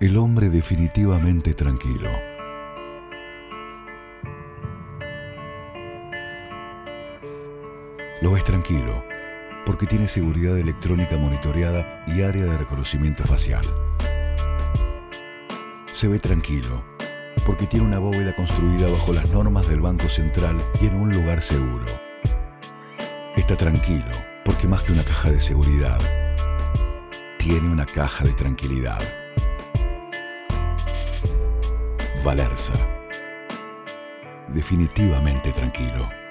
El hombre definitivamente tranquilo. Lo ves tranquilo porque tiene seguridad electrónica monitoreada y área de reconocimiento facial. Se ve tranquilo porque tiene una bóveda construida bajo las normas del Banco Central y en un lugar seguro. Está tranquilo porque más que una caja de seguridad, tiene una caja de tranquilidad. Valerza. Definitivamente tranquilo.